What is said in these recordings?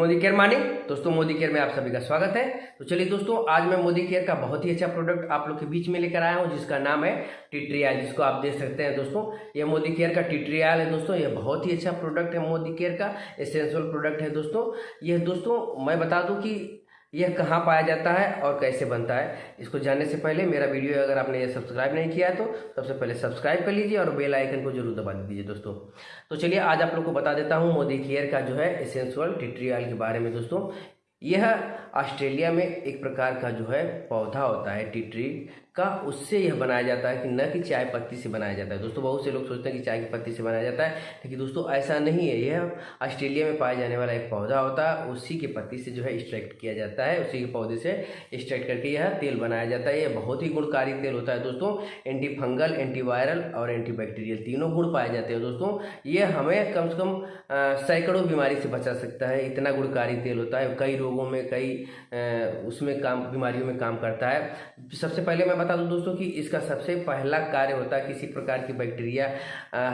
Modi care morning दोस्तों, Modi care में आप सभी का स्वागत है। तो चलिए दोस्तों, आज मैं मोदी केयर का बहुत ही अच्छा प्रोडक्ट आप लोग के बीच में लेकर आया हूँ, जिसका नाम है टिट्रियाल जिसको आप देख सकते हैं दोस्तों। ये मोदी केयर का टिट्रियाल है दोस्तों। ये बहुत ही अच्छा प्रोडक्ट है मोदी केयर का। एसेंशियल प्रोडक्ट है दोस्तों। यह दोस्तों, मैं बता दूँ कि यह कहाँ पाया जाता है और कैसे बनता है, इसको जानने से पहले मेरा वीडियो अगर आपने ये सब्सक्राइब नहीं किया है तो सबसे पहले सब्सक्राइब कर लीजिए और बेल आइकन को ज़रूर दबा दीजिए दोस्तों। तो चलिए आज आप लोग को बता देता हूँ मोदी केयर का जो है एसेंशल टिट्रियल के बारे में दोस्तों। यह ऑस्ट्रेलिया में एक प्रकार का जो है पौधा होता है टिट्री का उससे यह बनाया जाता है कि न कि चाय पत्ती से बनाया जाता है। दोस्तों, बहुत से लोग सोचते हैं कि चाय की पत्ती से बनाया जाता है, लेकिन दोस्तों, ऐसा नहीं है। यह ऑस्ट्रेलिया में पाया जाने वाला एक पौधा होता है, उसी की पत्ती से जो है एक्सट्रैक्ट किया जाता है, उसी के पौधे से एक्सट्रैक्ट करके यह तेल बनाया जाता है। यह बहुत ही गुणकारी तेल होता है दोस्तों। एंटी फंगल एंटीवायरल और एंटीबैक्टीरियल तीनों गुण पाए जाते हैं दोस्तों। ये हमें कम से कम सैकड़ों बीमारी से बचा सकता है। इतना गुणकारी तेल होता है, कई रोगों में, कई उसमें काम, बीमारियों में काम करता है। सबसे पहले मैं बता दूँ दोस्तों कि इसका सबसे पहला कार्य होता है किसी प्रकार की बैक्टीरिया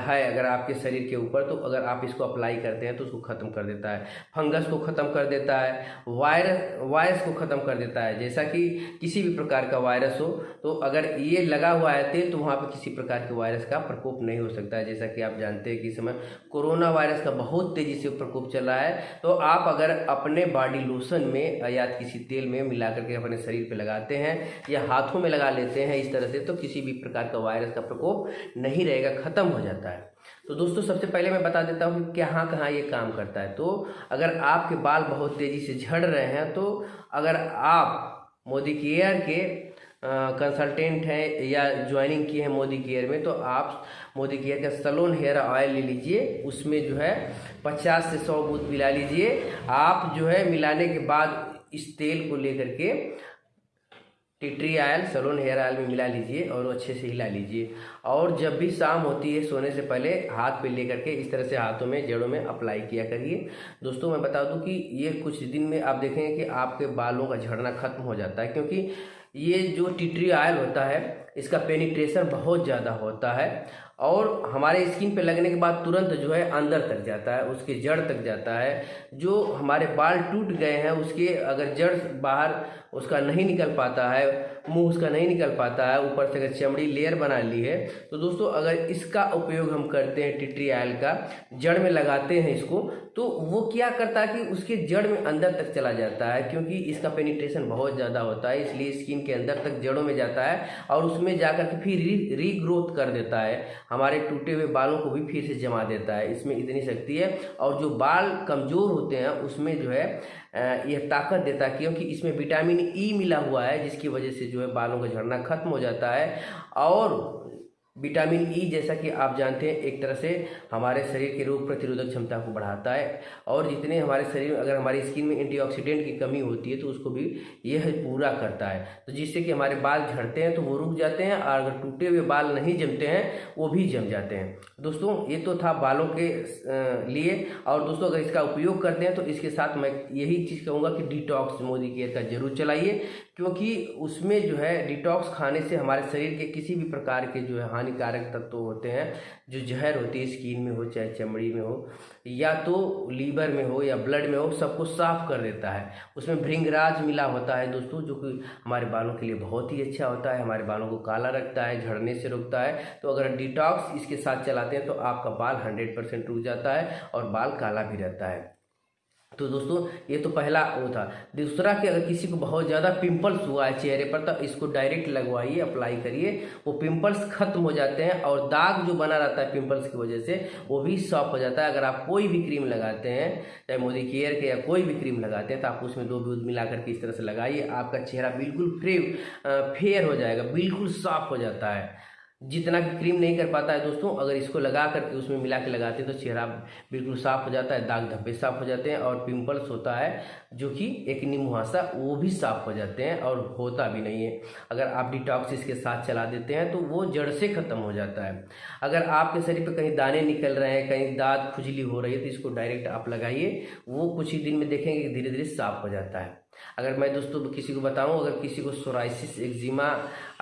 है अगर आपके शरीर के ऊपर तो अगर आप इसको अप्लाई करते हैं तो उसको ख़त्म कर देता है। फंगस को ख़त्म कर देता है, वायरस वायरस को ख़त्म कर देता है। जैसा कि किसी भी प्रकार का वायरस हो तो अगर ये लगा हुआ है तेल तो वहाँ पर किसी प्रकार के वायरस का प्रकोप नहीं हो सकता है। जैसा कि आप जानते हैं कि इस समय कोरोना वायरस का बहुत तेज़ी से प्रकोप चल रहा है तो आप अगर अपने बॉडी लोशन में या किसी तेल में मिला करके अपने शरीर पर लगाते हैं या हाथों में लगा लेते हैं इस तरह से तो किसी भी प्रकार का वायरस का प्रकोप नहीं रहेगा, ख़त्म हो जाता है। तो दोस्तों, सबसे पहले मैं बता देता हूँ कि कहाँ कहाँ ये काम करता है। तो अगर आपके बाल बहुत तेज़ी से झड़ रहे हैं तो अगर आप मोदी केयर के कंसल्टेंट हैं या ज्वाइनिंग किए हैं मोदी केयर में तो आप मोदी केयर का सलोन हेयर ऑयल ले लीजिए। उसमें जो है पचास से सौ बूथ मिला लीजिए। आप जो है मिलाने के बाद इस तेल को लेकर के tea tree oil salon hair oil में मिला लीजिए और अच्छे से हिला लीजिए। और जब भी शाम होती है सोने से पहले हाथ पे लेकर के इस तरह से हाथों में, जड़ों में अप्लाई किया करिए। दोस्तों, मैं बता दूँ कि ये कुछ दिन में आप देखेंगे कि आपके बालों का झड़ना खत्म हो जाता है, क्योंकि ये जो टिट्री आयल होता है इसका पेनिट्रेशन बहुत ज़्यादा होता है और हमारे स्किन पे लगने के बाद तुरंत जो है अंदर तक जाता है, उसके जड़ तक जाता है। जो हमारे बाल टूट गए हैं, उसके अगर जड़ बाहर उसका नहीं निकल पाता है मुँह उसका नहीं निकल पाता है, ऊपर से अगर चमड़ी लेयर बना ली है तो दोस्तों अगर इसका उपयोग हम करते हैं टिट्री आयल का, जड़ में लगाते हैं इसको तो वो क्या करता है कि उसके जड़ में अंदर तक चला जाता है, क्योंकि इसका पेनिट्रेशन बहुत ज़्यादा होता है, इसलिए स्किन के अंदर तक जड़ों में जाता है और उसमें जाकर के फिर री रीग्रोथ कर देता है। हमारे टूटे हुए बालों को भी फिर से जमा देता है, इसमें इतनी शक्ति है और जो बाल कमज़ोर होते हैं, उसमें जो है यह ताकत देता है, क्योंकि इसमें विटामिन ई मिला हुआ है, जिसकी वजह से है बालों का झड़ना खत्म हो जाता है। और विटामिन ई e जैसा कि आप जानते हैं, एक तरह से हमारे शरीर के रोग प्रतिरोधक क्षमता को बढ़ाता है। और जितने हमारे शरीर में, अगर हमारी स्किन में एंटीऑक्सीडेंट की कमी होती है तो उसको भी यह पूरा करता है। तो जिससे कि हमारे बाल झड़ते हैं तो वो रुक जाते हैं, और अगर टूटे हुए बाल नहीं जमते हैं, वो भी जम जाते हैं। दोस्तों, ये तो था बालों के लिए। और दोस्तों, अगर इसका उपयोग करते हैं तो इसके साथ मैं यही चीज़ कहूँगा कि डिटॉक्स मोदी केयर का ज़रूर चलाइए। क्योंकि उसमें जो है डिटॉक्स खाने से हमारे शरीर के किसी भी प्रकार के जो है हानिकारक तत्व होते हैं, जो जहर होती है स्किन में हो, चाहे चमड़ी में हो, या तो लीवर में हो या ब्लड में हो, सबको साफ़ कर देता है। उसमें भृंगराज मिला होता है दोस्तों, जो कि हमारे बालों के लिए बहुत ही अच्छा होता है, हमारे बालों को काला रखता है, झड़ने से रोकता है। तो अगर डिटॉक्स इसके साथ चलाते हैं तो आपका बाल हंड्रेड परसेंट रुक जाता है और बाल काला भी रहता है। तो दोस्तों, ये तो पहला वो था। दूसरा कि अगर किसी को बहुत ज़्यादा पिंपल्स हुआ है चेहरे पर तो इसको डायरेक्ट लगवाइए अप्लाई करिए। वो पिंपल्स खत्म हो जाते हैं और दाग जो बना रहता है पिंपल्स की वजह से, वो भी सॉफ्ट हो जाता है। अगर आप कोई भी क्रीम लगाते हैं, चाहे मोदी केयर के या कोई भी क्रीम लगाते हैं तो आप उसमें दो दूध मिला करके इस तरह से लगाइए। आपका चेहरा बिल्कुल फ्रे फेयर हो जाएगा, बिल्कुल साफ़ हो जाता है। जितना कि क्रीम नहीं कर पाता है दोस्तों, अगर इसको लगा करके उसमें मिला के लगाते हैं तो चेहरा बिल्कुल साफ़ हो जाता है, दाग धब्बे साफ़ हो जाते हैं और पिंपल्स होता है, जो कि एक मुहासा वो भी साफ़ हो जाते हैं और होता भी नहीं है। अगर आप डिटॉक्स इसके साथ चला देते हैं तो वो जड़ से ख़त्म हो जाता है। अगर आपके शरीर पर कहीं दाने निकल रहे हैं, कहीं दाँत खुजली हो रही है तो इसको डायरेक्ट आप लगाइए, वो कुछ ही दिन में देखेंगे धीरे धीरे साफ़ हो जाता है। अगर मैं दोस्तों किसी को बताऊँ, अगर किसी को सोराइसिस एक्जिमा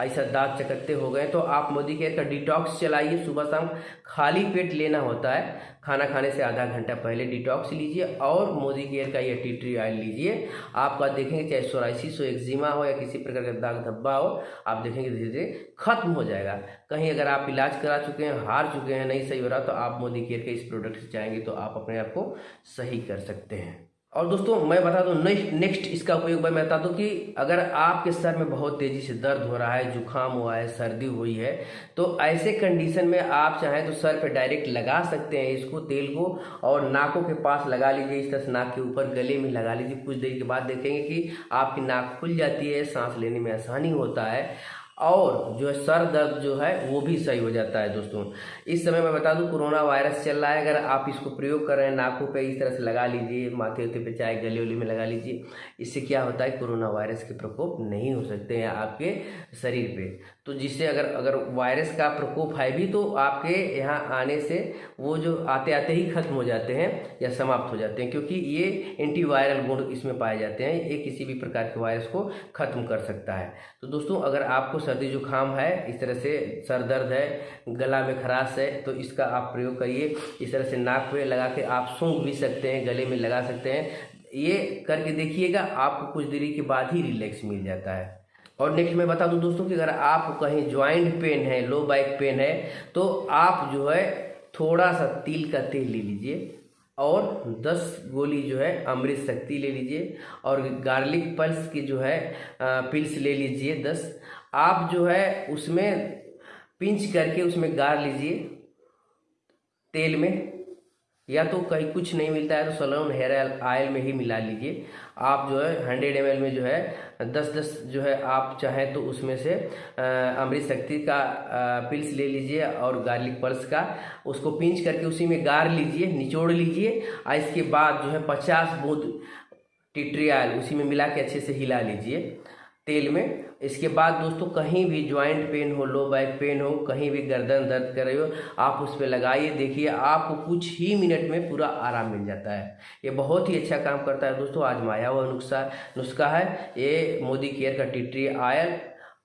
ऐसा दांत चकत्ते हो गए तो आप मोदी केयर का डिटॉक्स चलाइए। सुबह शाम खाली पेट लेना होता है। खाना खाने से आधा घंटा पहले डिटॉक्स लीजिए और मोदी केयर का ये टी ट्री ऑयल लीजिए। आपका देखेंगे, चाहे सोराइसिस हो एक्जिमा हो या किसी प्रकार का दाग धब्बा हो, आप देखेंगे धीरे धीरे खत्म हो जाएगा। कहीं अगर आप इलाज करा चुके हैं, हार चुके हैं, नहीं सही हो रहा तो आप मोदी केयर के इस प्रोडक्ट से चाहेंगे तो आप अपने आप को सही कर सकते हैं। और दोस्तों, मैं बता दूँ नेक्स्ट नेक्स्ट इसका उपयोग मैं बता दूँ कि अगर आपके सर में बहुत तेज़ी से दर्द हो रहा है, जुकाम हुआ है, सर्दी हुई है तो ऐसे कंडीशन में आप चाहें तो सर पे डायरेक्ट लगा सकते हैं इसको, तेल को, और नाकों के पास लगा लीजिए, इस तरह नाक के ऊपर गले में लगा लीजिए। कुछ देर के बाद देखेंगे कि आपकी नाक खुल जाती है, सांस लेने में आसानी होता है। और जो है, सर दर्द जो है, वो भी सही हो जाता है दोस्तों। इस समय मैं बता दूँ, कोरोना वायरस चल रहा है। अगर आप इसको प्रयोग कर रहे हैं, नाकों पे इस तरह से लगा लीजिए, माथे उथे पे चाहे गले उले में लगा लीजिए, इससे क्या होता है, कोरोना वायरस के प्रकोप नहीं हो सकते हैं आपके शरीर पे। तो जिससे अगर अगर वायरस का प्रकोप है भी तो आपके यहाँ आने से वो जो आते आते ही खत्म हो जाते हैं या समाप्त हो जाते हैं, क्योंकि ये एंटीवायरल गुण इसमें पाए जाते हैं। ये किसी भी प्रकार के वायरस को खत्म कर सकता है। तो दोस्तों, अगर आपको सर्दी जुकाम है, इस तरह से सर दर्द है, गला में खराश है तो इसका आप प्रयोग करिए। इस तरह से नाक पे लगा के आप सूंघ भी सकते हैं, गले में लगा सकते हैं। ये करके देखिएगा, आपको कुछ देरी के बाद ही रिलैक्स मिल जाता है। और नेक्स्ट मैं बता दूँ दोस्तों कि अगर आप कहीं ज्वाइंट पेन है, लो बैक पेन है तो आप जो है थोड़ा सा तिल का तेल ले लीजिए और 10 गोली जो है अमृत शक्ति ले लीजिए और गार्लिक पल्स की जो है पिल्स ले लीजिए 10 आप जो है उसमें पिंच करके उसमें गार लीजिए तेल में। या तो कहीं कुछ नहीं मिलता है तो सलोन हेयर ऑयल में ही मिला लीजिए। आप जो है हंड्रेड एम में जो है दस दस जो है आप चाहें तो उसमें से अमृत शक्ति का पिल्स ले लीजिए और गार्लिक पल्स का। उसको पिंच करके उसी में गार लीजिए, निचोड़ लीजिए और इसके बाद जो है पचास बूंद टिट्री ऑयल उसी में मिला के अच्छे से हिला लीजिए। तेल में। इसके बाद दोस्तों, कहीं भी ज्वाइंट पेन हो लो बैक पेन हो, कहीं भी गर्दन दर्द कर रहे हो, आप उस पर लगाइए, देखिए, आपको कुछ ही मिनट में पूरा आराम मिल जाता है। ये बहुत ही अच्छा काम करता है दोस्तों, आज माया हुआ नुस्खा नुस्खा है। ये मोदी केयर का टिट्री आयल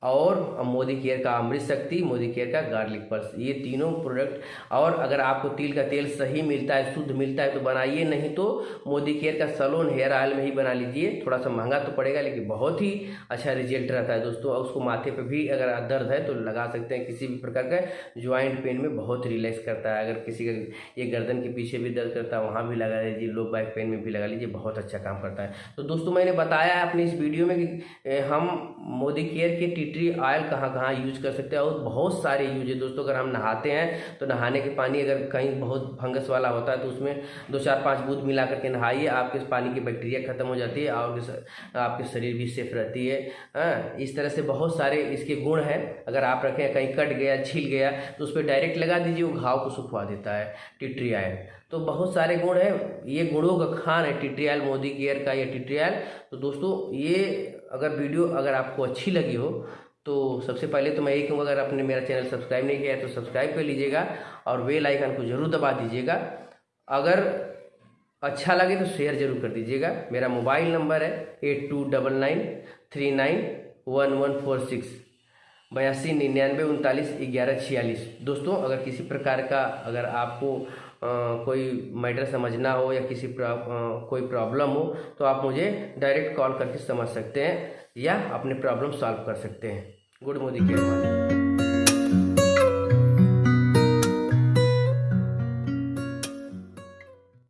और मोदी केयर का अमृत शक्ति, मोदी केयर का गार्लिक पर्स ये तीनों प्रोडक्ट और अगर आपको तिल का तेल सही मिलता है, शुद्ध मिलता है तो बनाइए। नहीं तो मोदी केयर का सलोन हेयर ऑयल में ही बना लीजिए। थोड़ा सा महँगा तो पड़ेगा, लेकिन बहुत ही अच्छा रिज़ल्ट रहता है दोस्तों। और उसको माथे पर भी अगर दर्द है तो लगा सकते हैं किसी भी प्रकार का। ज्वाइंट पेन में बहुत रिलैक्स करता है। अगर किसी का ये गर्दन के पीछे भी दर्द करता है, वहाँ भी लगा लीजिए। लो बैक पेन में भी लगा लीजिए। बहुत अच्छा काम करता है। तो दोस्तों, मैंने बताया अपनी इस वीडियो में कि हम मोदी केयर के टी ऑयल कहाँ कहाँ यूज़ कर सकते हैं और बहुत सारे यूज़ है। दोस्तों, अगर हम नहाते हैं तो नहाने के पानी अगर कहीं बहुत फंगस वाला होता है तो उसमें दो चार पाँच बूंद मिला करके नहाइए, आपके पानी की बैक्टीरिया खत्म हो जाती है और आपके शरीर भी सेफ़ रहती है। हाँ इस तरह से बहुत सारे इसके गुण हैं। अगर आप रखें, कहीं कट गया, छिल गया तो उस पर डायरेक्ट लगा दीजिए, वो घाव को सुखवा देता है, टिट्री आयल तो बहुत सारे गुण हैं। ये गुणों का खान है टिट्रियल मोदी केयर का ये टिट्रियल तो दोस्तों, ये अगर वीडियो अगर आपको अच्छी लगी हो तो सबसे पहले तो मैं यही कहूँगा, अगर आपने मेरा चैनल सब्सक्राइब नहीं किया है तो सब्सक्राइब कर लीजिएगा और बेल आइकन को ज़रूर दबा दीजिएगा। अगर अच्छा लगे तो शेयर ज़रूर कर दीजिएगा। मेरा मोबाइल नंबर है eight two double nine three nine one one four six. बयासी निन्यानवे उनतालीस ग्यारह छियालीस। दोस्तों अगर किसी प्रकार का अगर आपको आ, कोई मैटर समझना हो या किसी प्रा, आ, कोई प्रॉब्लम हो तो आप मुझे डायरेक्ट कॉल करके समझ सकते हैं या अपने प्रॉब्लम सॉल्व कर सकते हैं। Good Modi care